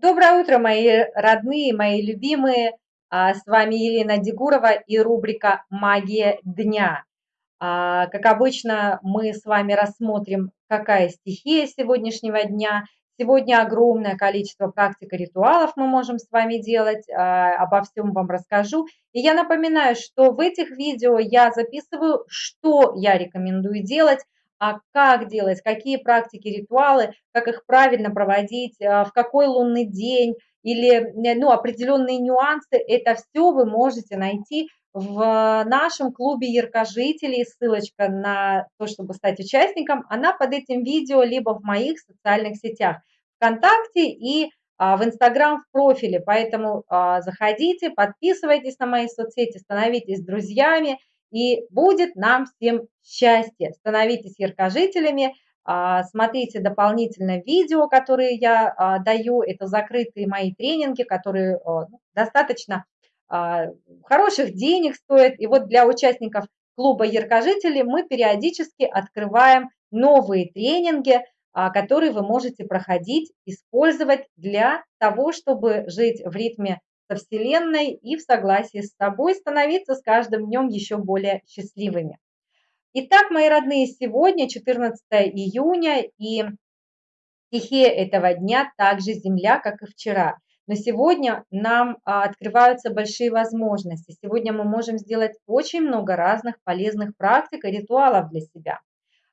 Доброе утро, мои родные, мои любимые. А, с вами Елена Дегурова и рубрика «Магия дня». А, как обычно, мы с вами рассмотрим, какая стихия сегодняшнего дня. Сегодня огромное количество практик и ритуалов мы можем с вами делать, а, обо всем вам расскажу. И я напоминаю, что в этих видео я записываю, что я рекомендую делать, а как делать, какие практики, ритуалы, как их правильно проводить, а, в какой лунный день или ну, определенные нюансы, это все вы можете найти в нашем клубе яркожителей. Ссылочка на то, чтобы стать участником, она под этим видео, либо в моих социальных сетях, ВКонтакте и а, в Инстаграм в профиле. Поэтому а, заходите, подписывайтесь на мои соцсети, становитесь друзьями – и будет нам всем счастье. Становитесь яркожителями, а, смотрите дополнительно видео, которые я а, даю. Это закрытые мои тренинги, которые а, ну, достаточно хороших денег стоят. И вот для участников клуба яркожителей мы периодически открываем новые тренинги, которые вы можете проходить, использовать для того, чтобы жить в ритме со Вселенной и в согласии с собой становиться с каждым днем еще более счастливыми. Итак, мои родные, сегодня 14 июня, и стихия этого дня также Земля, как и вчера. Но сегодня нам а, открываются большие возможности. Сегодня мы можем сделать очень много разных полезных практик и ритуалов для себя.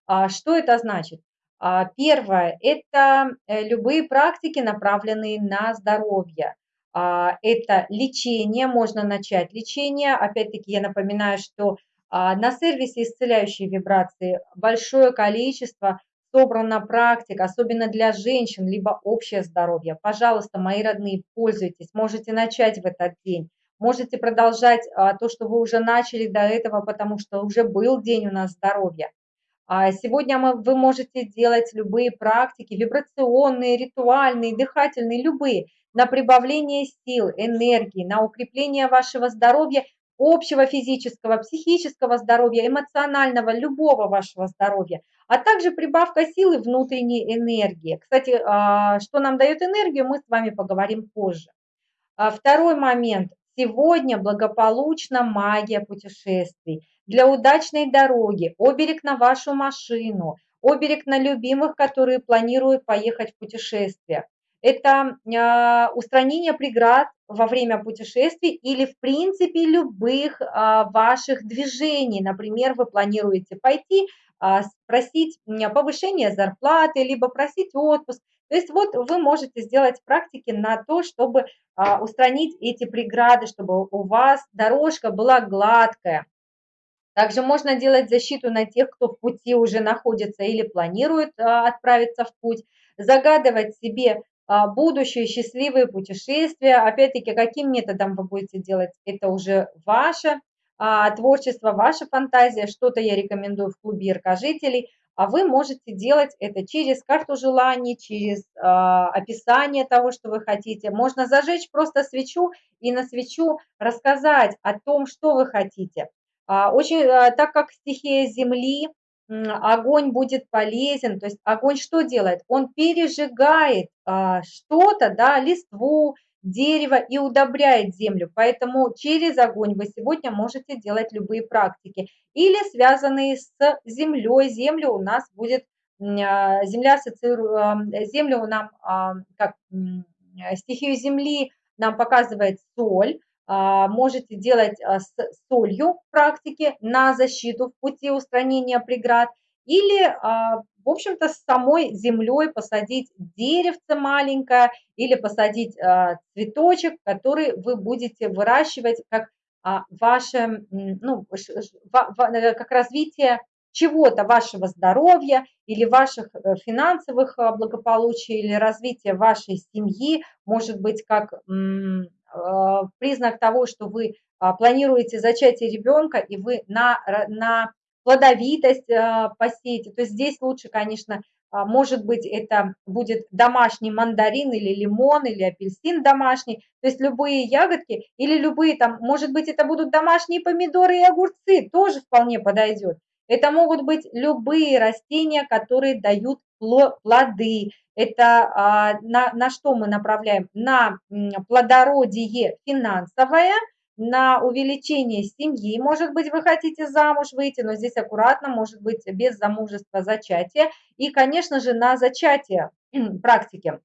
А, что это значит? А, первое – это э, любые практики, направленные на здоровье. А, это лечение, можно начать лечение. Опять-таки я напоминаю, что а, на сервисе исцеляющие вибрации большое количество собрано практик, особенно для женщин, либо общее здоровье. Пожалуйста, мои родные, пользуйтесь, можете начать в этот день. Можете продолжать а, то, что вы уже начали до этого, потому что уже был день у нас здоровья. Сегодня мы, вы можете делать любые практики, вибрационные, ритуальные, дыхательные, любые на прибавление сил, энергии, на укрепление вашего здоровья, общего физического, психического здоровья, эмоционального, любого вашего здоровья, а также прибавка силы внутренней энергии. Кстати, а, что нам дает энергию, мы с вами поговорим позже. А, второй момент. Сегодня благополучна магия путешествий. Для удачной дороги, оберег на вашу машину, оберег на любимых, которые планируют поехать в путешествие это а, устранение преград во время путешествий или, в принципе, любых а, ваших движений. Например, вы планируете пойти а, спросить повышение зарплаты, либо просить отпуск. То есть вот вы можете сделать практики на то, чтобы устранить эти преграды, чтобы у вас дорожка была гладкая. Также можно делать защиту на тех, кто в пути уже находится или планирует отправиться в путь, загадывать себе будущее счастливые путешествия. Опять-таки, каким методом вы будете делать, это уже ваше а, творчество, ваша фантазия. Что-то я рекомендую в клубе яркожителей. А вы можете делать это через карту желаний, через э, описание того, что вы хотите. Можно зажечь просто свечу и на свечу рассказать о том, что вы хотите. А, очень, а, так как стихия Земли, огонь будет полезен. То есть огонь что делает? Он пережигает а, что-то, да, листву, дерево и удобряет землю. Поэтому через огонь вы сегодня можете делать любые практики. Или связанные с землей. Земля у нас будет, а, земля ассоциирует, землю нам, а, как стихию земли нам показывает соль, а, можете делать а, с солью практики на защиту в пути устранения преград или, а, в общем-то, с самой землей посадить деревце маленькое или посадить цветочек, который вы будете выращивать как ваше, ну, как развитие чего-то, вашего здоровья или ваших э, финансовых благополучий или развития вашей семьи, может быть, как Э, признак того, что вы а, планируете зачатие ребенка, и вы на, на плодовитость э, посеете, то здесь лучше, конечно, а, может быть, это будет домашний мандарин или лимон, или апельсин домашний, то есть любые ягодки или любые там, может быть, это будут домашние помидоры и огурцы, тоже вполне подойдет. Это могут быть любые растения, которые дают плоды. Это а, на, на что мы направляем? На плодородие финансовое, на увеличение семьи. Может быть, вы хотите замуж выйти, но здесь аккуратно, может быть, без замужества, зачатия. И, конечно же, на зачатие практики.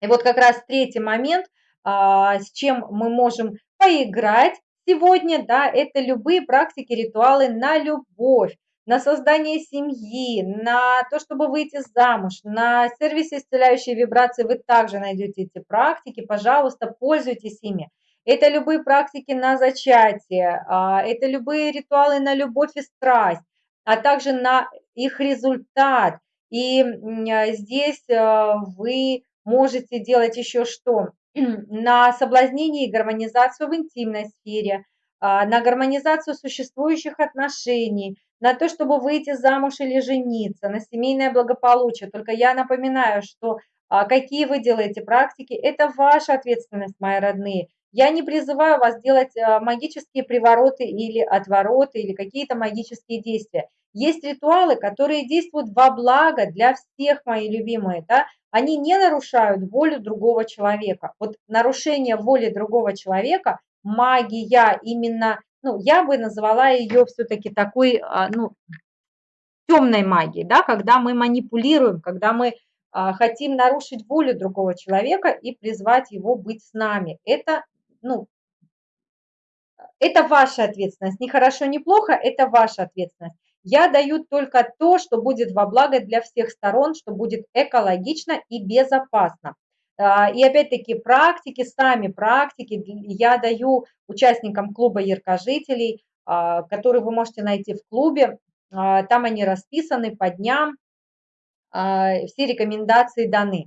И вот как раз третий момент, а, с чем мы можем поиграть сегодня, да, это любые практики, ритуалы на любовь на создание семьи, на то, чтобы выйти замуж, на сервисе исцеляющей вибрации вы также найдете эти практики. Пожалуйста, пользуйтесь ими. Это любые практики на зачатие, а, это любые ритуалы на любовь и страсть, а также на их результат. И а, здесь а, вы можете делать еще что? На соблазнение и гармонизацию в интимной сфере, на гармонизацию существующих отношений, на то, чтобы выйти замуж или жениться, на семейное благополучие. Только я напоминаю, что какие вы делаете практики, это ваша ответственность, мои родные. Я не призываю вас делать а, магические привороты или отвороты, или какие-то магические действия. Есть ритуалы, которые действуют во благо для всех, мои любимые, да? Они не нарушают волю другого человека. Вот нарушение воли другого человека, магия именно, ну, я бы назвала ее все-таки такой, а, ну, темной магией, да, когда мы манипулируем, когда мы а, хотим нарушить волю другого человека и призвать его быть с нами. Это ну, это ваша ответственность. Не хорошо, не плохо, это ваша ответственность. Я даю только то, что будет во благо для всех сторон, что будет экологично и безопасно. А, и опять-таки практики, сами практики я даю участникам клуба яркожителей, а, которые вы можете найти в клубе. А, там они расписаны по дням, все рекомендации даны.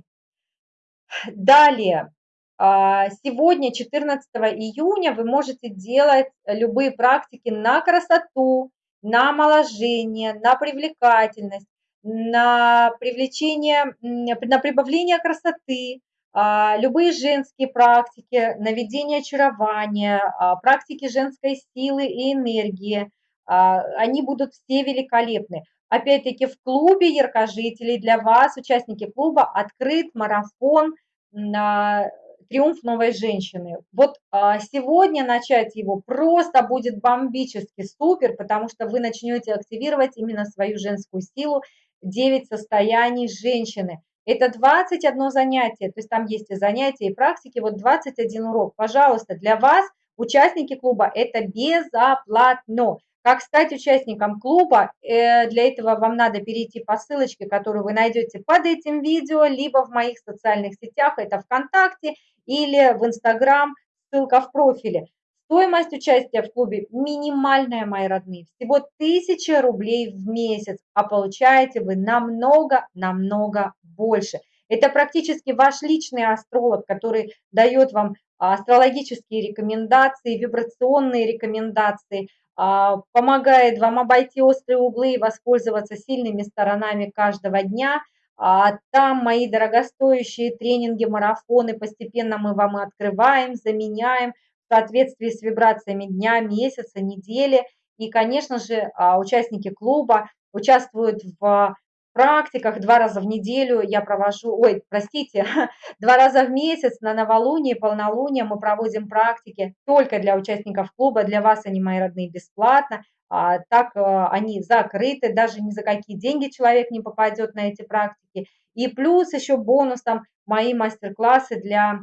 Далее, сегодня, 14 июня, вы можете делать любые практики на красоту, на омоложение, на привлекательность, на привлечение, на прибавление красоты, любые женские практики, наведение очарования, а, практики женской силы и энергии, они будут все великолепны. Опять-таки в клубе яркожителей для вас, участники клуба, открыт марафон на триумф новой женщины. Вот а, сегодня начать его просто будет бомбически супер, потому что вы начнете активировать именно свою женскую силу, 9 состояний женщины. Это 21 занятие, то есть там есть и занятия, и практики, вот 21 урок. Пожалуйста, для вас, участники клуба, это безоплатно. Как стать участником клуба? Э, для этого вам надо перейти по ссылочке, которую вы найдете под этим видео, либо в моих социальных сетях, это ВКонтакте или в Инстаграм, ссылка в профиле. Стоимость участия в клубе минимальная, мои родные, всего 1000 рублей в месяц, а получаете вы намного-намного больше. Это практически ваш личный астролог, который дает вам астрологические рекомендации, вибрационные рекомендации, а, помогает вам обойти острые углы и воспользоваться сильными сторонами каждого дня. А, там мои дорогостоящие тренинги, марафоны, постепенно мы вам открываем, заменяем соответствии с вибрациями дня, месяца, недели. И, конечно же, а, участники клуба участвуют в практиках два раза в неделю я провожу, ой, простите, два раза в месяц на новолуние, полнолуние мы проводим практики только для участников клуба, для вас они, мои родные, бесплатно, а, так а, они закрыты, даже ни за какие деньги человек не попадет на эти практики. И плюс еще бонусом мои мастер-классы, для,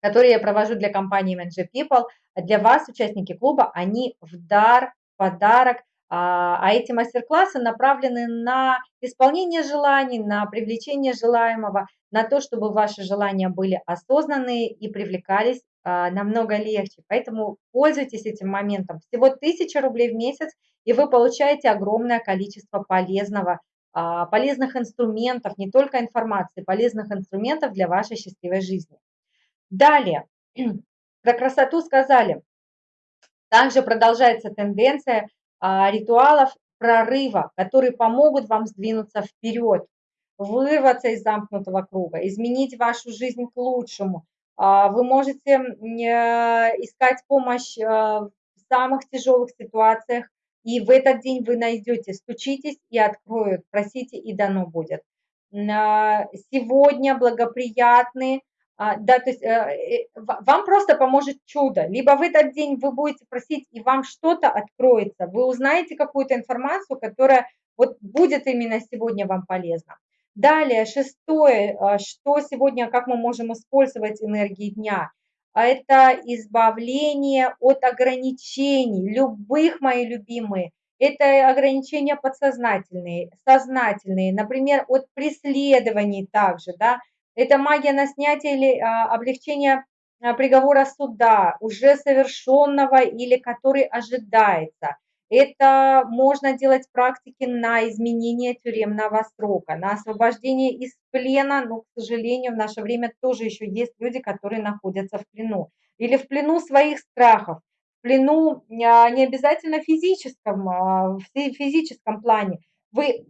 которые я провожу для компании Manager People, для вас, участники клуба, они в дар, подарок а, а эти мастер-классы направлены на исполнение желаний, на привлечение желаемого, на то, чтобы ваши желания были осознанные и привлекались а, намного легче. Поэтому пользуйтесь этим моментом. Всего 1000 рублей в месяц, и вы получаете огромное количество полезного, а, полезных инструментов, не только информации, полезных инструментов для вашей счастливой жизни. Далее, про красоту сказали. Также продолжается тенденция а, ритуалов прорыва, которые помогут вам сдвинуться вперед, вырваться из замкнутого круга, изменить вашу жизнь к лучшему. А, вы можете э, искать помощь э, в самых тяжелых ситуациях и в этот день вы найдете, стучитесь и откроют, просите и дано будет. А, сегодня благоприятный, да, то есть э, э, вам просто поможет чудо. Либо в этот день вы будете просить, и вам что-то откроется, вы узнаете какую-то информацию, которая вот будет именно сегодня вам полезна. Далее, шестое, а, что сегодня, как мы можем использовать энергии дня. Это избавление от ограничений, любых, мои любимые. Это ограничения подсознательные, сознательные, например, от преследований также, да. Это магия на снятие или а, облегчение а, приговора суда, уже совершенного или который ожидается. Это можно делать практики на изменение тюремного срока, на освобождение из плена, но, к сожалению, в наше время тоже еще есть люди, которые находятся в плену. Или в плену своих страхов, в плену а, не обязательно физическом, в физическом плане. Вы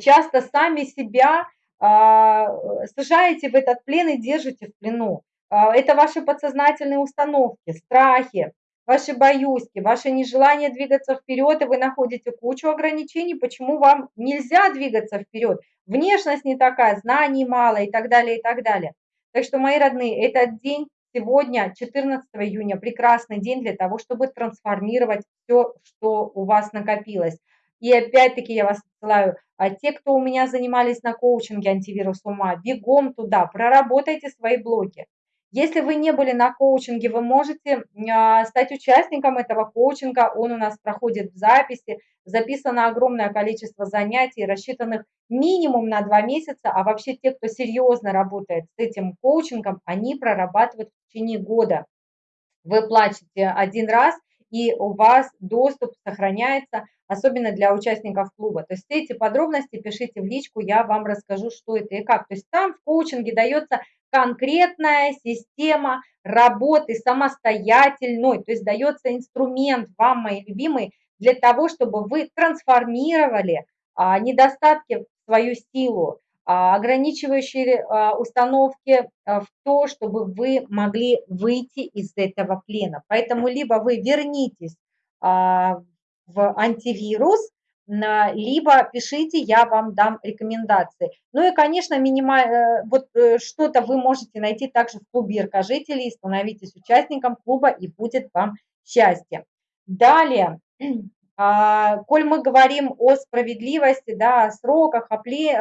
часто сами себя сажаете в этот плен и держите в плену. Это ваши подсознательные установки, страхи, ваши боюзки, ваше нежелание двигаться вперед, и вы находите кучу ограничений, почему вам нельзя двигаться вперед. Внешность не такая, знаний мало и так далее, и так далее. Так что, мои родные, этот день Сегодня, 14 июня, прекрасный день для того, чтобы трансформировать все, что у вас накопилось. И опять-таки я вас отсылаю, а те, кто у меня занимались на коучинге антивирус ума, бегом туда, проработайте свои блоки. Если вы не были на коучинге, вы можете а, стать участником этого коучинга. Он у нас проходит в записи. Записано огромное количество занятий, рассчитанных минимум на два месяца. А вообще те, кто серьезно работает с этим коучингом, они прорабатывают в течение года. Вы платите один раз, и у вас доступ сохраняется, особенно для участников клуба. То есть все эти подробности пишите в личку, я вам расскажу, что это и как. То есть там в коучинге дается конкретная система работы самостоятельной, то есть дается инструмент вам, мои любимые, для того, чтобы вы трансформировали а, недостатки в свою силу, ограничивающие а, установки а, в то, чтобы вы могли выйти из этого плена. Поэтому либо вы вернитесь а, в антивирус, либо пишите, я вам дам рекомендации. Ну и, конечно, минималь... Э, вот э, что-то вы можете найти также в клубе яркожителей, становитесь участником клуба и будет вам счастье. Далее, а, коль мы говорим о справедливости, да, о сроках, о плен,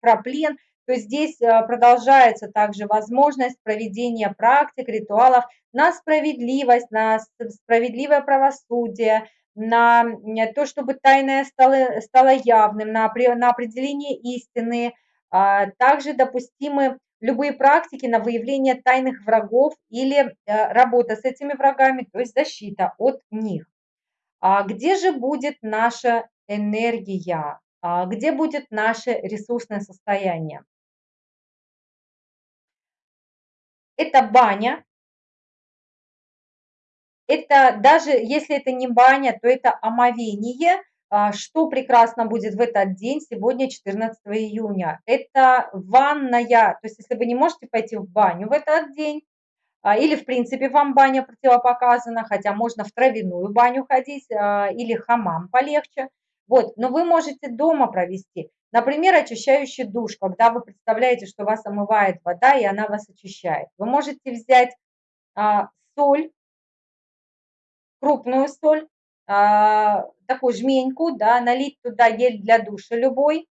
про плен, то здесь э, продолжается также возможность проведения практик, ритуалов на справедливость, на справедливое правосудие, на то, чтобы тайное стало, стало явным, на, на определение истины. А, также допустимы любые практики на выявление тайных врагов или э, работа с этими врагами, то есть защита от них. А где же будет наша энергия? А где будет наше ресурсное состояние? Это баня, это даже если это не баня, то это омовение. А, что прекрасно будет в этот день, сегодня 14 июня? Это ванная, то есть если вы не можете пойти в баню в этот день, или в принципе вам баня противопоказана, хотя можно в травяную баню ходить, а, или хамам полегче. Вот, но вы можете дома провести. Например, очищающий душ, когда вы представляете, что вас омывает вода, и она вас очищает. Вы можете взять соль, крупную соль, а, такую жменьку, да, налить туда гель для душа любой.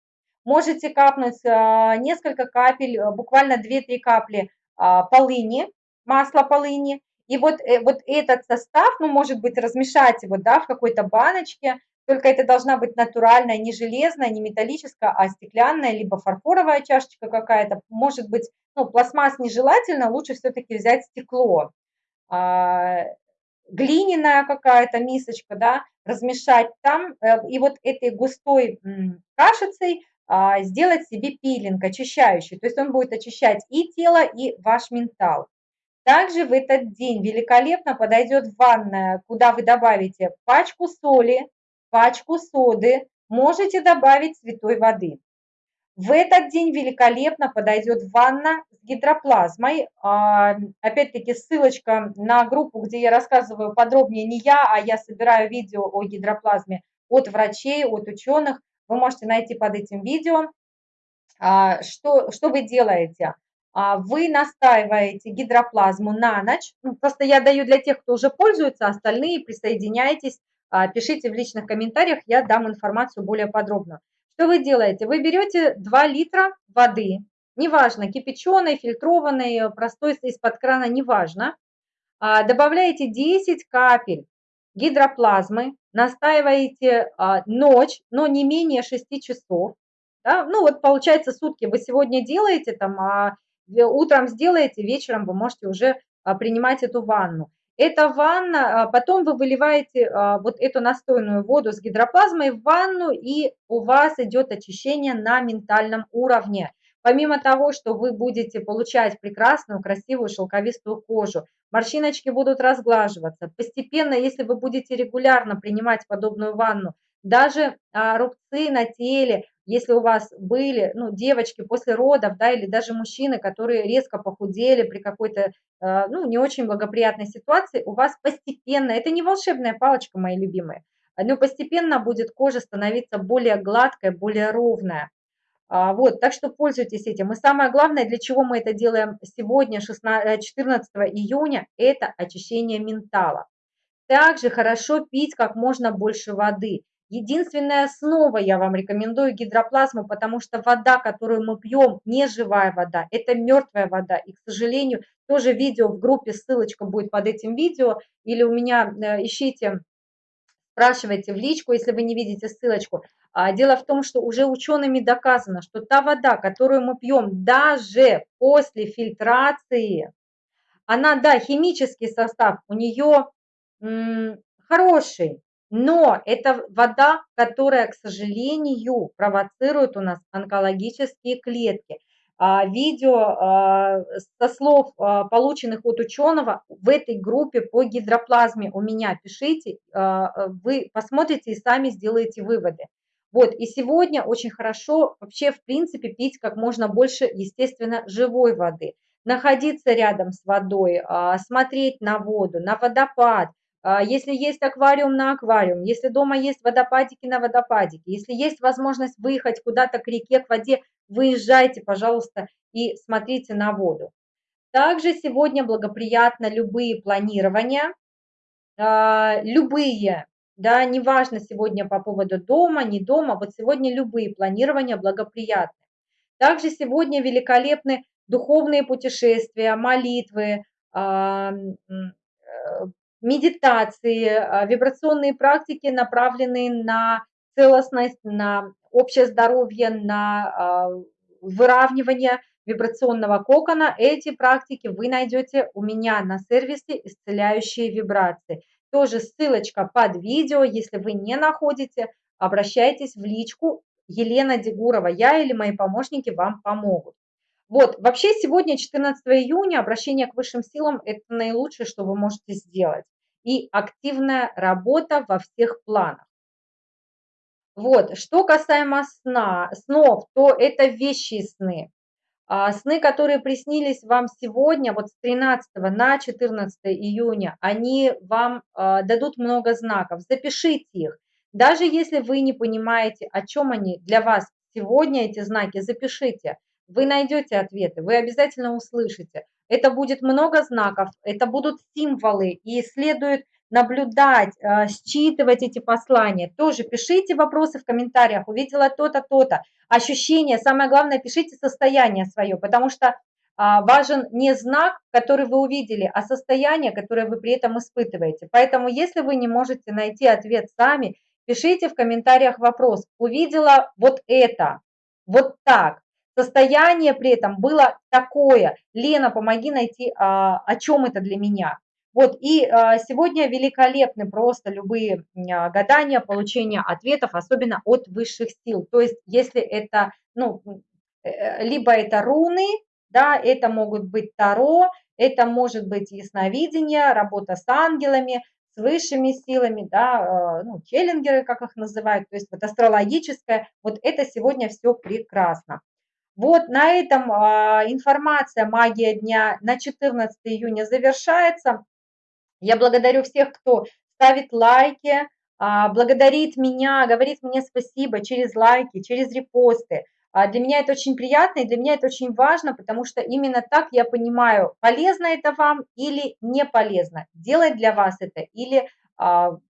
Можете капнуть а, несколько капель, а, буквально 2-3 капли полыни, масла полыни. И вот, э, вот этот состав, ну, может быть, размешать его, да, в какой-то баночке, только это должна быть натуральная, не железная, не металлическая, а стеклянная, либо фарфоровая чашечка какая-то. Может быть, ну, пластмасс нежелательно, лучше все-таки взять стекло глиняная какая-то мисочка, да, размешать там, э, и вот этой густой кашицей а, сделать себе пилинг очищающий. То есть он будет очищать и тело, и ваш ментал. Также в этот день великолепно подойдет ванная, куда вы добавите пачку соли, пачку соды, можете добавить святой воды. В этот день великолепно подойдет ванна с гидроплазмой. А, опять-таки ссылочка на группу, где я рассказываю подробнее не я, а я собираю видео о гидроплазме от врачей, от ученых. Вы можете найти под этим видео. А, что, что вы делаете? А, вы настаиваете гидроплазму на ночь. Ну, просто я даю для тех, кто уже пользуется, остальные присоединяйтесь, пишите в личных комментариях, я дам информацию более подробно. Что вы делаете? Вы берете 2 литра воды, неважно, кипяченой, фильтрованной, простой из-под крана, неважно, а, добавляете 10 капель гидроплазмы, настаиваете а, ночь, но не менее 6 часов. Да? Ну вот получается сутки вы сегодня делаете, там, а утром сделаете, вечером вы можете уже а, принимать эту ванну. Эта ванна, а, потом вы выливаете а, вот эту настойную воду с гидроплазмой в ванну, и у вас идет очищение на ментальном уровне. Помимо того, что вы будете получать прекрасную, красивую, шелковистую кожу, морщиночки будут разглаживаться. Постепенно, если вы будете регулярно принимать подобную ванну, даже рубцы на теле, если у вас были, ну, девочки после родов, да, или даже мужчины, которые резко похудели при какой-то, э, ну, не очень благоприятной ситуации, у вас постепенно, это не волшебная палочка, мои любимые, но постепенно будет кожа становиться более гладкой, более ровная. А, вот, так что пользуйтесь этим. И самое главное, для чего мы это делаем сегодня, 16, 14 э, июня, это очищение ментала. Также хорошо пить как можно больше воды. Единственная основа, я вам рекомендую гидроплазму, потому что вода, которую мы пьем, не живая вода, это мертвая вода. И, к сожалению, тоже видео в группе, ссылочка будет под этим видео, или у меня э, ищите, спрашивайте в личку, если вы не видите ссылочку. А дело в том, что уже учеными доказано, что та вода, которую мы пьем даже после фильтрации, она, да, химический состав у нее хороший, но это вода, которая, к сожалению, провоцирует у нас онкологические клетки. А, видео а, со слов а, полученных от ученого в этой группе по гидроплазме у меня пишите, вы посмотрите и сами сделаете выводы. Вот, и сегодня очень хорошо вообще, в принципе, пить как можно больше, естественно, живой воды. Находиться рядом с водой, смотреть на воду, на водопад, если есть аквариум на аквариум, если дома есть водопадики на водопадике, если есть возможность выехать куда-то к реке, к воде, выезжайте, пожалуйста, и смотрите на воду. Также сегодня благоприятно любые планирования, а, любые, да, неважно сегодня по поводу дома, не дома, вот сегодня любые планирования благоприятны. Также сегодня великолепны духовные путешествия, молитвы, а, э, медитации, а, вибрационные практики, направленные на целостность, на общее здоровье, на а, выравнивание вибрационного кокона. Эти практики вы найдете у меня на сервисе «Исцеляющие вибрации». Тоже ссылочка под видео. Если вы не находите, обращайтесь в личку. Елена Дегурова, я или мои помощники вам помогут. Вот, вообще сегодня, 14 июня, обращение к высшим силам – это наилучшее, что вы можете сделать. И активная работа во всех планах. Вот, что касаемо сна, снов, то это вещи сны. А сны, которые приснились вам сегодня, вот с 13 на 14 июня, они вам а, дадут много знаков. Запишите их. Даже если вы не понимаете, о чем они для вас сегодня, эти знаки, запишите. Вы найдете ответы, вы обязательно услышите. Это будет много знаков, это будут символы, и следует наблюдать, э, считывать эти послания. Тоже пишите вопросы в комментариях, увидела то-то, то-то. Ощущения, самое главное, пишите состояние свое, потому что а, важен не знак, который вы увидели, а состояние, которое вы при этом испытываете. Поэтому, если вы не можете найти ответ сами, пишите в комментариях вопрос. Увидела вот это, вот так. Состояние при этом было такое. Лена, помоги найти, а, о чем это для меня. Вот, и а, сегодня великолепны просто любые а, гадания, получение ответов, особенно от высших сил. То есть, если это, ну, э, либо это руны, да, это могут быть таро, это может быть ясновидение, работа с ангелами, с высшими силами, да, э, ну, челленгеры, как их называют, то есть вот астрологическое, вот это сегодня все прекрасно. Вот на этом а, информация «Магия дня» на 14 июня завершается. Я благодарю всех, кто ставит лайки, а, благодарит меня, говорит мне спасибо через лайки, через репосты. А, для меня это очень приятно и для меня это очень важно, потому что именно так я понимаю, полезно это вам или не полезно, делать для вас это или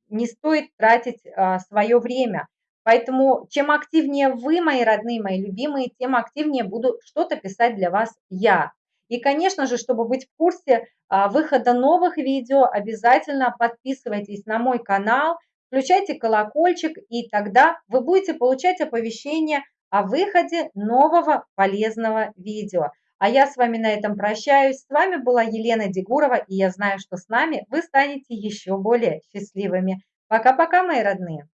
не стоит тратить свое время. Поэтому чем активнее вы, мои родные, мои любимые, тем активнее буду что-то писать для вас я. И, конечно же, чтобы быть в курсе а, выхода новых видео, обязательно подписывайтесь на мой канал, включайте колокольчик, и тогда вы будете получать оповещения о выходе нового полезного видео. А я с вами на этом прощаюсь. С вами была Елена Дегурова, и я знаю, что с нами вы станете еще более счастливыми. Пока-пока, мои родные!